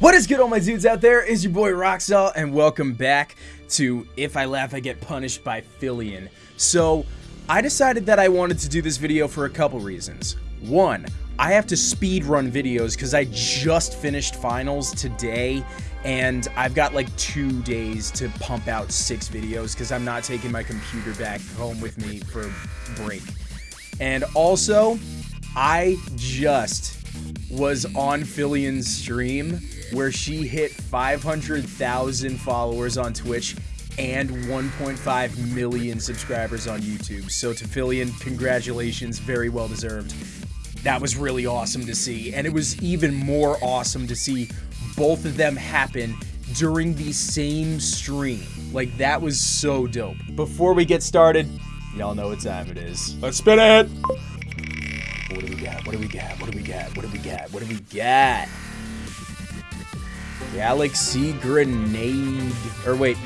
What is good all my dudes out there? Is your boy Roxalt and welcome back to If I Laugh I Get Punished by Filian. So, I decided that I wanted to do this video for a couple reasons. One, I have to speed run videos because I just finished finals today and I've got like two days to pump out six videos because I'm not taking my computer back home with me for break. And also, I just was on Filian's stream where she hit 500,000 followers on Twitch and 1.5 million subscribers on YouTube. So to Filian, congratulations, very well deserved. That was really awesome to see, and it was even more awesome to see both of them happen during the same stream. Like, that was so dope. Before we get started, y'all know what time it is. Let's spin it! What do we got? What do we got? What do we got? What do we got? What do we got? Galaxy Grenade. Or wait.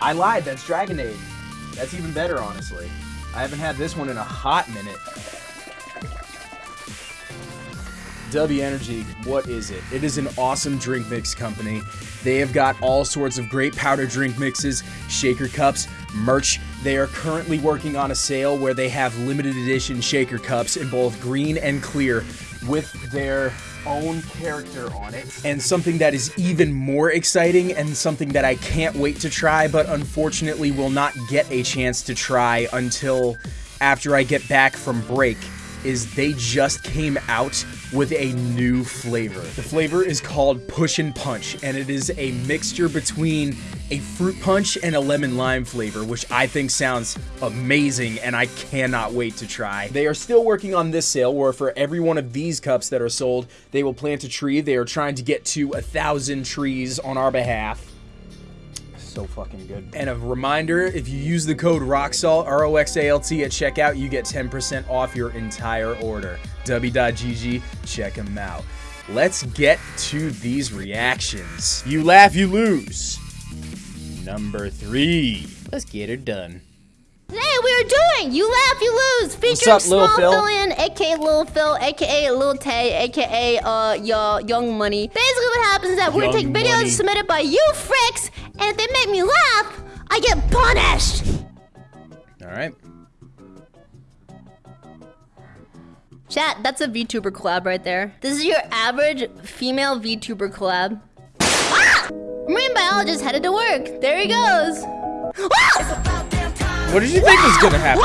I lied. That's Dragonade. That's even better, honestly. I haven't had this one in a hot minute. W Energy, what is it? It is an awesome drink mix company. They have got all sorts of great powder drink mixes, shaker cups, merch. They are currently working on a sale where they have limited edition shaker cups in both green and clear with their own character on it. And something that is even more exciting and something that I can't wait to try, but unfortunately will not get a chance to try until after I get back from break is they just came out with a new flavor. The flavor is called Push and Punch, and it is a mixture between a fruit punch and a lemon lime flavor, which I think sounds amazing and I cannot wait to try. They are still working on this sale where for every one of these cups that are sold, they will plant a tree. They are trying to get to a thousand trees on our behalf so fucking good. And a reminder, if you use the code ROXALT, R-O-X-A-L-T at checkout, you get 10% off your entire order. W.GG, check them out. Let's get to these reactions. You laugh, you lose. Number three. Let's get her done. Today we are doing You Laugh, You Lose, featuring up, Lil Small Phil? Filian, aka Lil Phil, aka Lil Tay, aka uh your Young Money. Basically what happens is that we're gonna take videos Money. submitted by you fricks, and if they make me laugh, I get punished! All right. Chat, that's a VTuber collab right there. This is your average female VTuber collab. Ah! Marine biologist headed to work. There he goes. Ah! What did you think was gonna happen?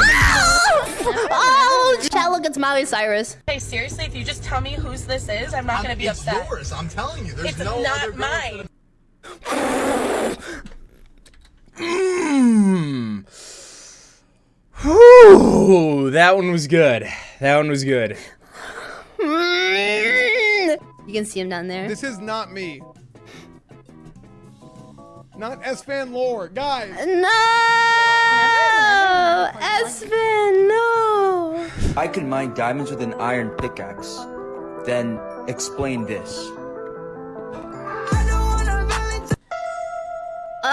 oh, chat, look, it's Miley Cyrus. Hey, seriously, if you just tell me whose this is, I'm not gonna be it's upset. yours. I'm telling you. There's It's no other not girls mine. Mmm. Whew, that one was good. That one was good. You can see him down there. This is not me. Not S-Fan lore. Guys, No! Espen, no! I could mine diamonds with an iron pickaxe. Then explain this.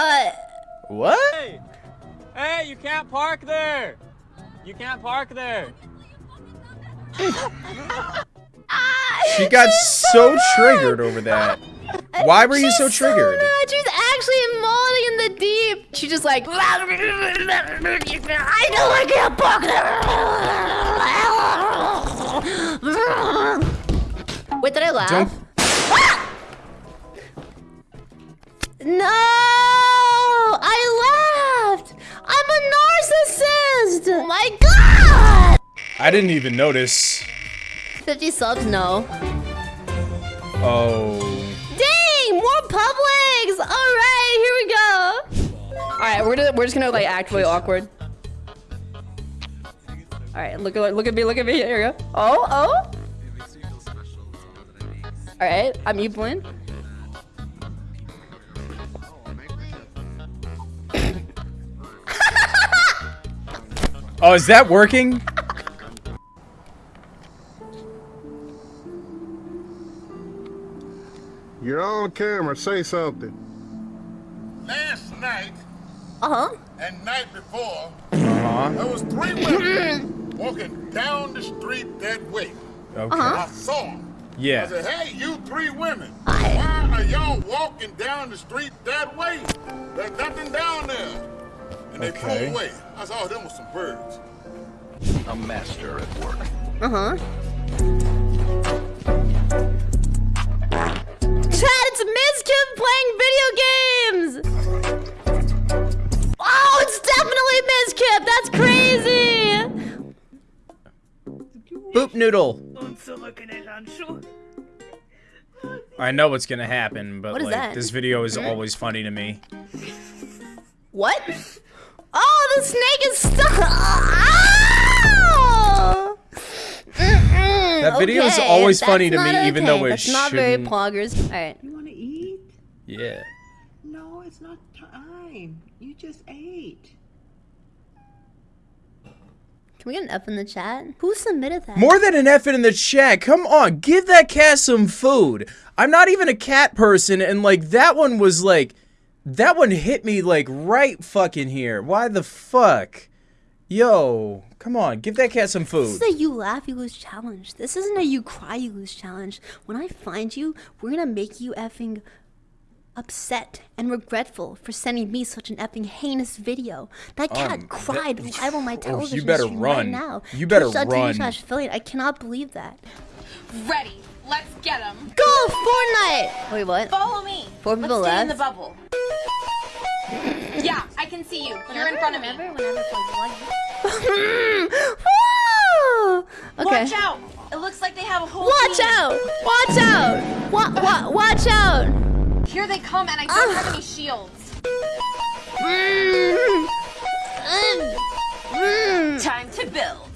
Uh, What? Hey, you can't park there! You can't park there! She got so triggered over that. Why were you so triggered? mad. She's actually molding in the deep. She's just like, I know I can't park there. Wait, did I laugh? Don't. No! Oh my god! I didn't even notice. 50 subs, no. Oh. Dang! More Publix! Alright, here we go! Alright, we're, just- we're just gonna like act really awkward. Alright, look at look at me, look at me. Here we go. Oh, oh! Alright, I'm Evelyn. Oh, is that working? you're on camera. Say something. Last night Uh-huh. and night before, Uh-huh. there was three women walking down the street that way. Okay. I saw them. Yeah. I said, hey, you three women, why are y'all walking down the street that way. There's nothing down there. And they Okay. pulled away. I saw them with some birds. A master at work. Uh huh. Chad, it's Mizkif playing video games! Oh, it's definitely Mizkif! That's crazy! Boop noodle. I know what's gonna happen, but What is like that? this video is always funny to me. What? The snake is stuck! Ow! Mm-mm, That video is always funny to me, not even though okay. it That's not very poggers. Alright. You want to eat? Yeah. No, it's not time. You just ate. Can we get an F in the chat? Who submitted that? More than an F in the chat. Come on, give that cat some food. I'm not even a cat person, and like that one was like, that one hit me like right fucking here. Why the fuck? Yo, come on, give that cat some food. This food. is a you laugh, you lose challenge. This isn't a you cry, you lose challenge. When I find you, we're gonna make you effing upset and regretful for sending me such an effing heinous video. That cat Um, cried live on my television you better stream right run. now. You better Twitch.tv run. slash affiliate. I cannot believe that. Ready. Let's get him. Go Fortnite! Wait, what? Follow me. Four Let's people stay in left? the bubble. Yeah, I can see you. You're in front of me. Woo! okay. Watch out. It looks like they have a whole Watch team. out! Watch out! Wa- wa- watch out! Here they come, and I don't have any shields. Mm. Mm. Mm. Time to build.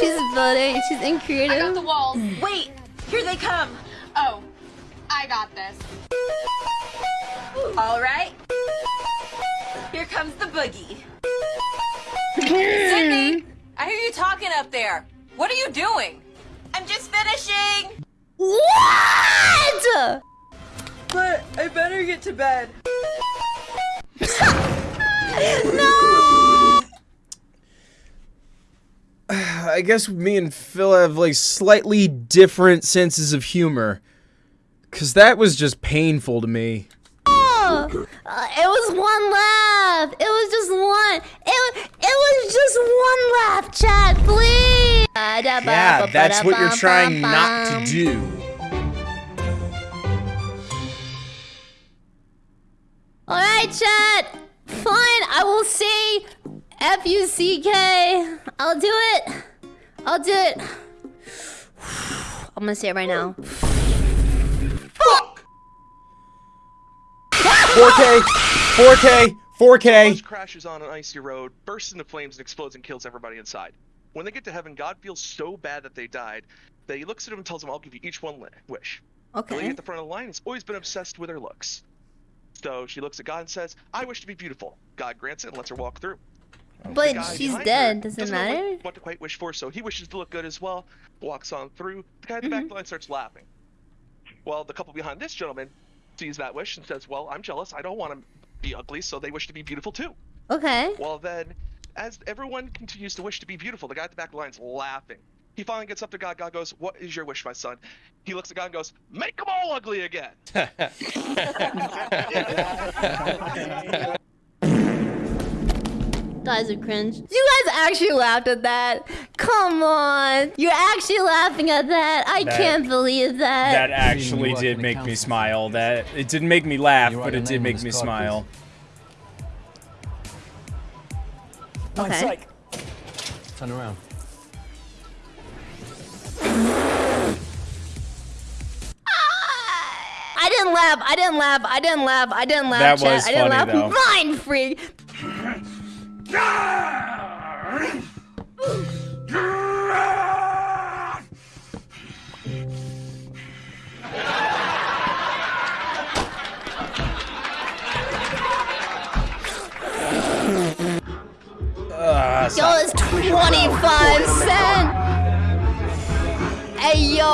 She's building. She's in I got creative. the walls. Wait, here they come. Oh, I got this. All right. Here comes the boogie. Sydney, I hear you talking up there. What are you doing? I'm just finishing. What? But I better get to bed. No! I guess me and Phil have like slightly different senses of humor. Cause that was just painful to me. Uh, it was one laugh. It was just one. It, it was just one laugh, chat, please. Yeah, that's what you're trying not to do. All right, chat. Fine, I will say F U C K. I'll do it. I'll do it. I'm gonna say it right now. 4K, 4K, 4K. Crashes on an icy road, bursts into flames, and explodes and kills everybody inside. When they get to heaven, God feels so bad that they died that he looks at them and tells them, "I'll give you each one li- wish." The lady Okay. at the front of the line has always been obsessed with her looks. So she looks at God and says, "I wish to be beautiful." God grants it and lets her walk through. The But she's dead. her Does it doesn't know matter? What, what to quite wish for, so he wishes to look good as well. Walks on through. The guy at the back Mm-hmm. the line starts laughing. Well, the couple behind this gentleman sees that wish and says, "Well, I'm jealous. I don't want to be ugly, so they wish to be beautiful too." Okay. Well, then, as everyone continues to wish to be beautiful, the guy at the back of the line's laughing. He finally gets up to God. God goes, "What is your wish, my son?" He looks at God and goes, "Make them all ugly again." Guys are cringe. You guys actually laughed at that. Come on. You're actually laughing at that. I That- can't believe that. That actually did make me smile. That it didn't make me laugh, but it did make me smile. okay. Turn around. I didn't laugh. I didn't laugh. I didn't laugh. I didn't laugh. That chat. was I didn't funny, laugh. though. Mind freak. Yo, it's 25 cent. Hey, yo.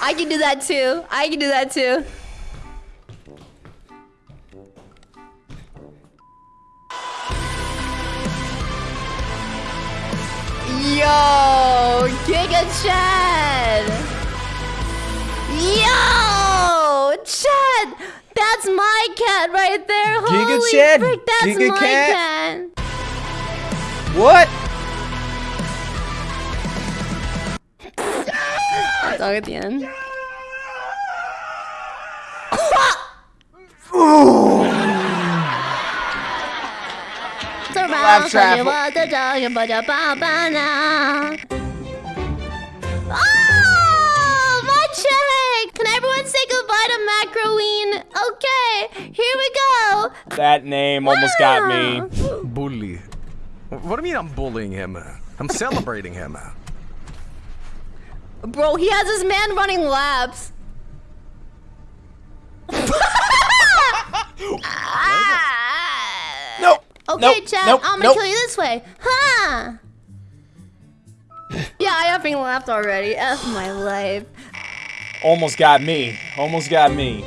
I can do that too. I can do that too. Chad. Yo, Chad. That's my cat right there. Giga Holy Chad, frick, that's Giga my cat. cat. What? Dog at the end. Laugh trap. Oh, my check! Can everyone say goodbye to Macroine? Okay, here we go. That name almost got me. Bully. What do you mean I'm bullying him? I'm celebrating him. Bro, he has his man running laps. Nope. Ah. Okay, Nope, Chad, nope, I'm gonna nope. kill you this way. Huh? yeah, I effing laughed already. F my life. Almost got me. Almost got me.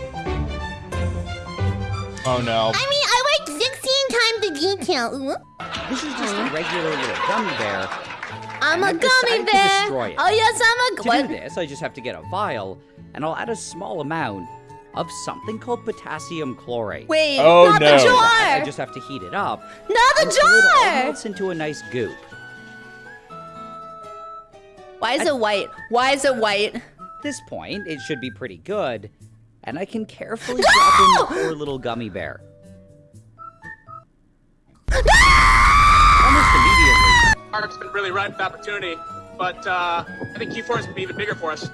Oh no. I mean, I like 16 times the detail. Ooh. This is just a regular little gummy bear. I'm and a I've gummy bear. Oh yes, I'm a To what? do this, I just have to get a vial, and I'll add a small amount of something called potassium chlorate. Wait, Oh, not no. the jar. I just have to heat it up not the until it all melts into a nice goop. Why is it white? Why is it white? At this point, it should be pretty good, and I can carefully drop in the poor little gummy bear. Almost immediately, Mark's been really right with opportunity, but uh, I think Q4 is gonna be even bigger for us.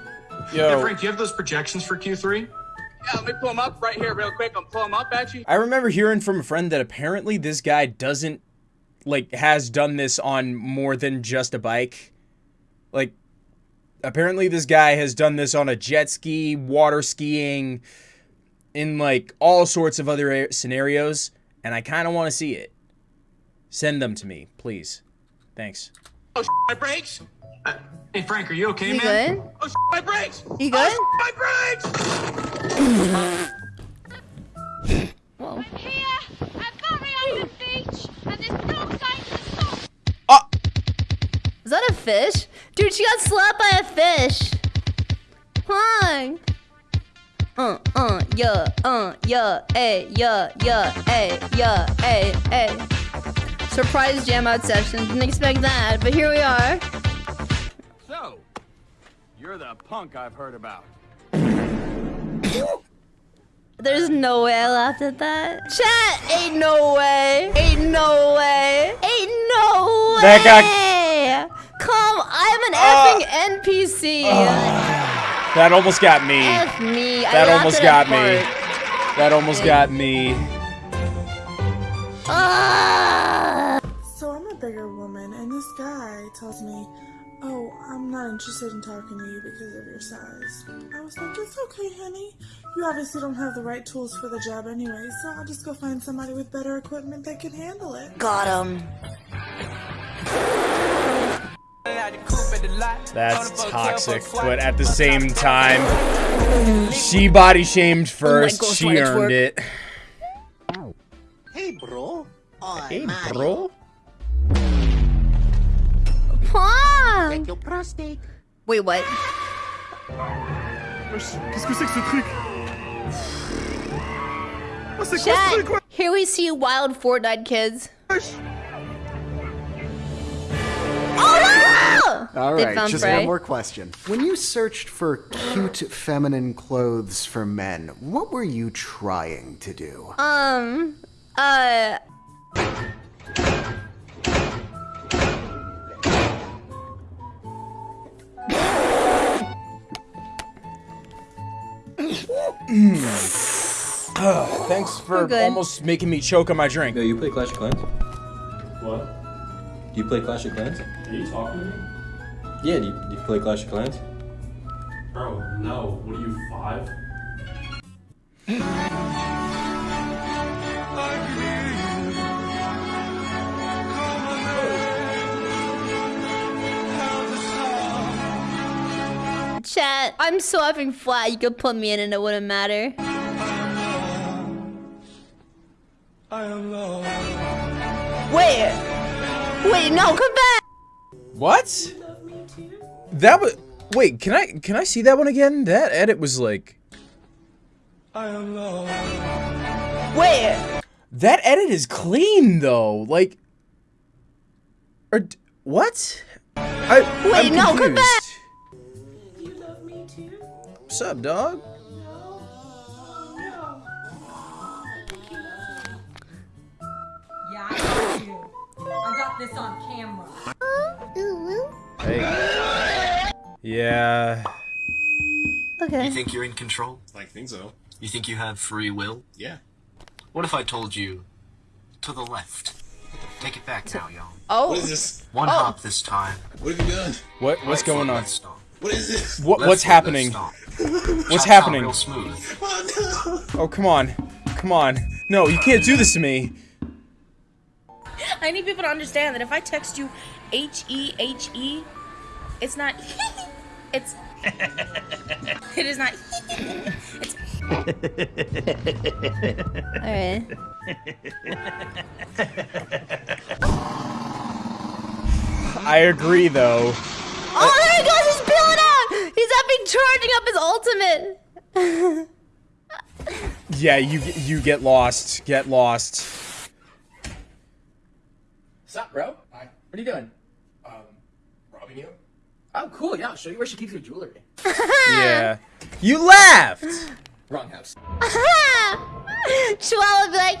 Yo. Frank, do you have those projections for Q3? Yeah, let me pull them up right here real quick. I'm pulling them up at you. I remember hearing from a friend that apparently this guy doesn't like has done this on more than just a bike. Like apparently this guy has done this on a jet ski, water skiing, in like all sorts of other scenarios, and I kind of want to see it. Send them to me, please. Thanks. Oh, my brakes! Uh, hey, Frank, are you okay, You man? good? Oh, my brakes! You good? Oh, my brakes! Whoa. I'm here. I'm very on the beach, and there's no sign of the Oh. Is that a fish? Dude, she got slapped by a fish. Hi. Uh, uh, yeah, uh, yeah, ay, yeah, yeah, ay, yeah, ay, ay. Surprise jam out session. Didn't expect that, but here we are. So, you're the punk I've heard about. There's no way I laughed at that. Chat, ain't no way. Ain't no way. Ain't no way. That guy- Come, I'm an effing NPC. That almost got me. F me. That laughed almost at got me. That almost got me. Ah! So I'm a bigger woman, and this guy tells me, Oh, I'm not interested in talking to you because of your size. I was like, It's okay, honey. You obviously don't have the right tools for the job anyway, so I'll just go find somebody with better equipment that can handle it. Got him. That's toxic, but at the same time, she body shamed oh first. gosh, she earned work. it. Hey, bro. Hey, bro. Pong. Your prostate. Wait, what? Qu'est-ce que c'est que ce truc Oh, c'est quoi ce Chat, truc, ouais here we see wild Fortnite kids. All They right, just one more question. When you searched for cute feminine clothes for men, what were you trying to do? Um, uh. Ugh, thanks for We're good. almost making me choke on my drink. Yo, you play Clash of Clans? What? Do you play Clash of Clans? Are you talking to me? Yeah, do you, do you play Clash of Clans? Bro, no. What are you, five? Chat, I'm so effing flat. You could put me in and it wouldn't matter. Wait, wait, no, come back. What? That was. Wait, can I can I see that one again? That edit was like. I am Wait. That edit is clean though. Like, or what? I, Wait, I'm no, come confused. back. What's up, dog? Yeah, I got you. I got this on camera. Yeah. Okay. You think you're in control? I think so. You think you have free will? Yeah. What if I told you to the left? Take it back now, y'all. Oh. What is this? One Oh. hop this time. What have you done? What what's Right going on? left. What is this? What Left what's happening? What's happening? Real smooth. Oh, oh come on, come on. No, you can't do this to me. I need people to understand that if I text you H E H E, it's not. It's. It is not. It's. Alright. I agree though. Oh, there he goes! He's peeling out! He's up charging up his ultimate! Yeah, you you get lost. Get lost. What's up, bro? Hi. What are you doing? Um, robbing? Oh, cool. Yeah, I'll show you where she keeps her jewelry. Yeah. You laughed. Wrong house. Chihuahua would be like,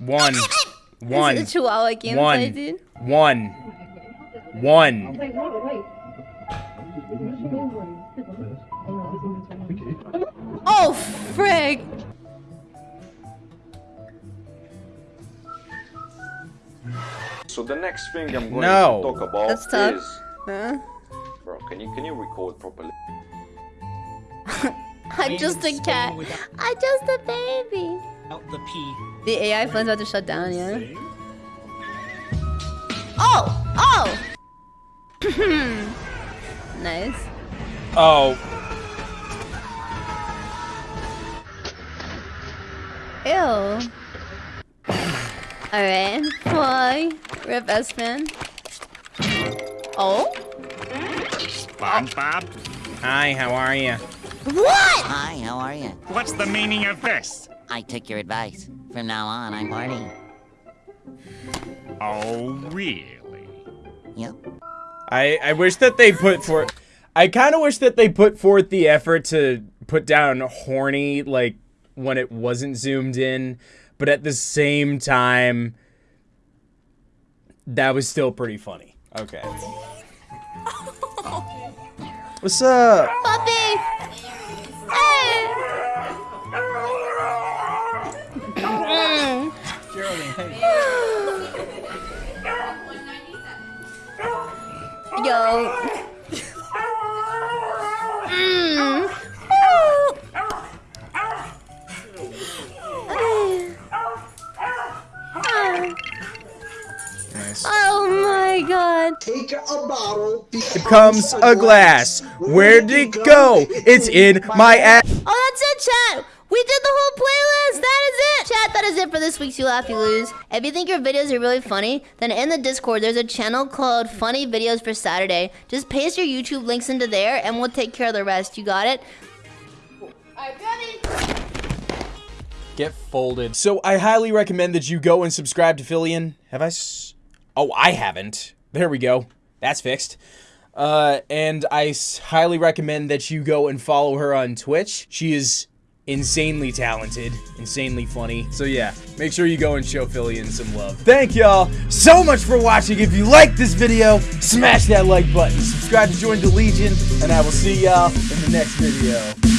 One. One. Is it a Chihuahua gameplay, One. dude? One. One. Oh, frig! So the next thing I'm going No. to talk about That's tough. is, Huh? bro, can you can you record properly? I'm just a cat. I'm just a baby. Out the pee. The AI phone's about to shut down, yeah? Oh! Oh! nice. Oh. Ew. Alright. Why? Rip S-Man. Oh? SpongeBob? Hi, how are you? What? Hi, how are you? What's the meaning of this? I took your advice. From now on, I'm Marty. Oh, really? Yep. I I wish that they put forth. I kind of wish that they put forth the effort to put down horny like when it wasn't zoomed in, but at the same time, that was still pretty funny. Okay. What's up? Puppy! Hey! Mm. Yo. Mm. Take a bottle. It comes a glass. Where did it go? It's in my ass. Oh, that's it, chat. We did the whole playlist. That is it. Chat, that is it for this week's You Laugh, You Lose. If you think your videos are really funny, then in the Discord, there's a channel called Funny Videos for Saturday. Just paste your YouTube links into there, and we'll take care of the rest. You got it? Get folded. So I highly recommend that you go and subscribe to Filian. Have I? S- oh, I haven't. There we go. That's fixed. Uh, and I highly recommend that you go and follow her on Twitch. She is insanely talented, insanely funny. So yeah, make sure you go and show Filian some love. Thank y'all so much for watching. If you liked this video, smash that like button, subscribe to join the Legion, and I will see y'all in the next video.